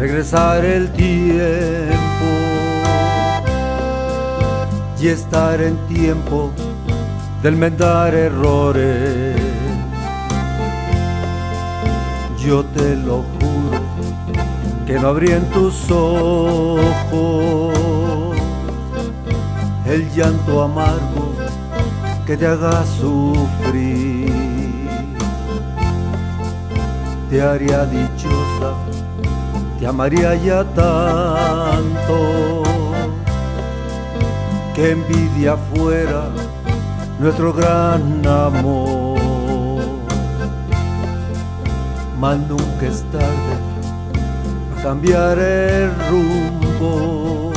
regresar el tiempo y estar en tiempo de enmendar errores. Yo te lo juro que no habría en tus ojos el llanto amargo que te haga sufrir. Te haría dichosa, te amaría ya tanto que envidia fuera nuestro gran amor. Mas nunca es tarde a cambiar el rumbo,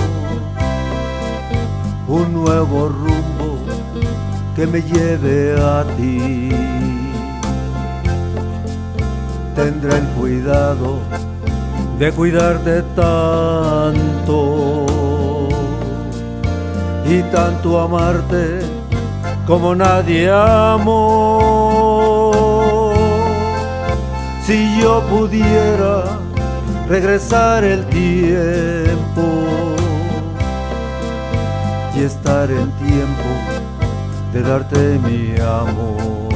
un nuevo rumbo que me lleve a ti. Tendré el cuidado de cuidarte tanto y tanto amarte como nadie amó. Si yo pudiera regresar el tiempo y estar en tiempo de darte mi amor.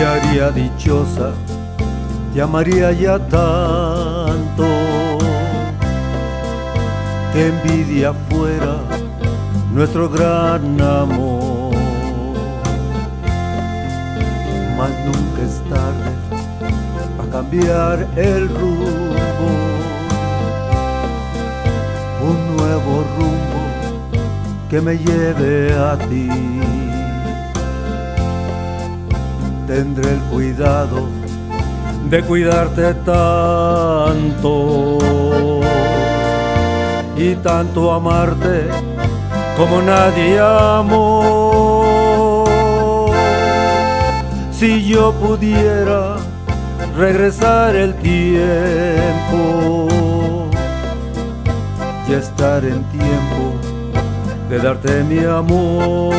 Te haría dichosa, te amaría ya tanto, que envidia fuera nuestro gran amor. Mas nunca es tarde a cambiar el rumbo, un nuevo rumbo que me lleve a ti tendré el cuidado de cuidarte tanto y tanto amarte como nadie amó. Si yo pudiera regresar el tiempo y estar en tiempo de darte mi amor.